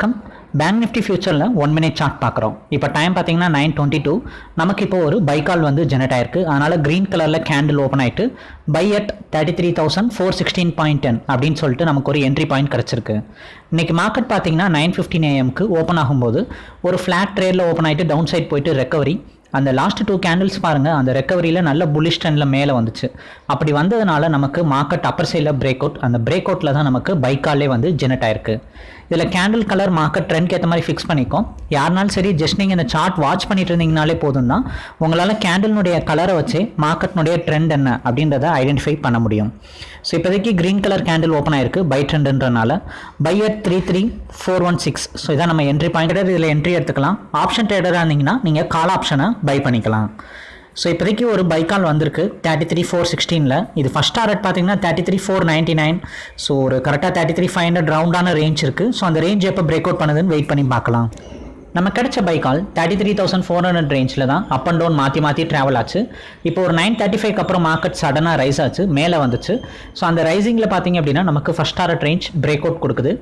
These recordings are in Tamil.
வணக்கம். பேங்க் நிஃப்டி ஃபியூச்சரில் ஒன் மினிட் சார்ட் பார்க்குறோம். இப்போ டைம் பார்த்தீங்கன்னா நைன் டுவெண்ட்டி டூ நமக்கு இப்போ ஒரு பை கால் வந்து ஜெனரேட் ஆயிருக்கு. அதனால் க்ரீன் கலரில் கேண்டில் ஓப்பன் ஆகிட்டு buy at thirty three thousand four sixteen point ten அப்படின்னு சொல்லிட்டு நமக்கு ஒரு என்ட்ரி பாயிண்ட் கிடச்சிருக்கு. இன்றைக்கி மார்க்கெட் பார்த்தீங்கன்னா நைன் ஃபிஃப்டின் ஏஎம்க்கு ஓப்பன் ஆகும்போது ஒரு ஃப்ளாட் ட்ரேடில் ஓப்பன் ஆகிட்டு டவுன் சைட் போயிட்டு ரெக்கவரி அந்த லாஸ்ட் டூ கேண்டில்ஸ் பாருங்கள் அந்த ரெக்கவரியில் நல்ல புலிஷ் ட்ரெண்டில் மேலே வந்துச்சு. அப்படி வந்ததுனால நமக்கு மார்க்கெட் அப்பர் சைடில் பிரேக் அவுட் அந்த பிரேக் அவுட்டில் தான் நமக்கு பைக்காலே வந்து ஜெனரேட் ஆயிருக்கு. இதில் கேண்டில் கலர் மார்க்கெட் ட்ரெண்ட்க்கு ஏற்ற மாதிரி ஃபிக்ஸ் பண்ணிக்கும். யாருனாலும் சரி ஜஸ்ட் நீங்கள் இந்த சார்ட் வாட்ச் பண்ணிட்டு இருந்தீங்கனாலே போதும் தான் உங்களால் கேண்டில்னுடைய கலரை வச்சு மார்க்கெட்னுடைய ட்ரெண்ட் என்ன அப்படின்றத ஐடென்டிஃபை பண்ண முடியும். ஸோ இப்போதைக்கு க்ரீன் கலர் கேண்டில் ஓப்பன் ஆயிருக்கு buy ட்ரெண்டுன்றனால buy at three three four one six so இதான் நம்ம என்ட்ரி பாயிண்ட் இதில் என்ட்ரி எடுத்துக்கலாம். ஆப்ஷன் ட்ரேடராக இருந்தீங்கன்னா நீங்கள் கால் ஆப்ஷனை பை பண்ணிக்கலாம். ஸோ இப்போதைக்கு ஒரு பைக்கால் வந்திருக்கு. தேர்ட்டி த்ரீ ஃபோர் சிக்ஸ்டீனில் இது ஃபஸ்ட் டாரட் பார்த்தீங்கன்னா thirty three four ninety nine so ஒரு கரெக்டாக தேர்ட்டி த்ரீ ஃபைவ் ஹண்ட்ரட் ரவுண்டான ரேஞ்ச் இருக்குது ஸோ அந்த ரேஞ்ச் எப்போ பிரேக் அவுட் பண்ணுதுன்னு வெயிட் பண்ணி பார்க்கலாம். நம்ம கிடைச்ச buy call thirty three thousand four hundred ரேஞ்சில் தான் அப் அண்ட் டவுன் மாற்றி மாற்றி ட்ராவல் ஆச்சு. இப்போ ஒரு நைன் தேர்ட்டி ஃபைவ்க்கு அப்புறம் மார்க்கெட் சடனாக ரைஸ் ஆச்சு. மேலே வந்துச்சு. ஸோ அந்த ரைசிங்கில் பார்த்தீங்க அப்படின்னா நமக்கு first target range break out கொடுக்குது.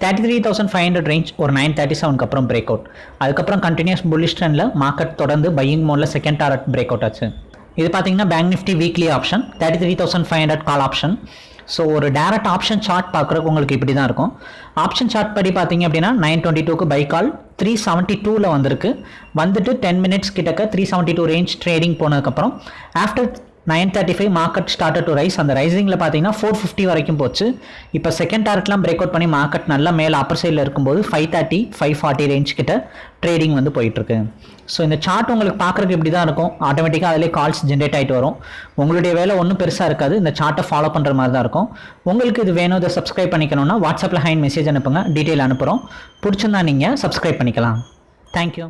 Thirty three thousand five hundred range ஒரு நைன் தேர்ட்டி செவனுக்கு அப்புறம் பிரேக் அவுட் அதுக்கப்புறம் கண்டினியூஸ் புல்லிஷ் ட்ரெண்டில் மார்க்கெட் தொடர்ந்து பையிங் மோடில் செகண்ட் டாரட் பிரேக் அவுட் ஆச்சு. இது பார்த்தீங்கன்னா Bank Nifty weekly option thirty three thousand five hundred call option so ஒரு டேரக்ட் ஆப்ஷன் சார்ட் பார்க்குறக்கு உங்களுக்கு இப்படி தான் இருக்கும். ஆப்ஷன் சார்ட் படி பார்த்தீங்க அப்படின்னா நைன் டுவெண்ட்டி டூக்கு பை கால் த்ரீ செவன்ட்டி டூவில் வந்திருக்கு. வந்துட்டு டென் மினிட்ஸ் கிட்டக்க three seventy two range trading போனதுக்கப்புறம் after nine thirty five market start to rise அந்த ரைசிங்கில் பார்த்தீங்கன்னா ஃபோர் ஃபிஃப்டி வரைக்கும் போச்சு. இப்போ செகண்ட் டார்கெட்லாம் பிரேக் அவுட் பண்ணி மார்க்கெட் நல்லா மேலே அப்பர் சைடில் இருக்கும்போது five thirty five forty range கிட்ட ட்ரேடிங் வந்து போயிட்டுருக்கு. ஸோ இந்த சார்ட் உங்களுக்கு பார்க்குறதுக்கு இப்படி தான் இருக்கும் ஆட்டோமேட்டிக்காக அதிலே கால்ஸ் ஜென்ரேட் ஆகிட்டு வரும். உங்களுடைய வேலை ஒன்றும் பெருசாக இருக்காது. இந்த சார்ட்டை ஃபாலோ பண்ணுற மாதிரி தான் இருக்கும். உங்களுக்கு இது வேணும் இதை சப்ஸ்கிரைப் பண்ணிக்கணும்னா வாட்ஸ்அப்பில் ஹைன் மெசேஜ் அனுப்புங்க. டீட்டெயில் அனுப்புகிறோம் பிடிச்சிருந்தா நீங்கள் சப்ஸ்கிரைப் பண்ணிக்கலாம். தேங்க்யூ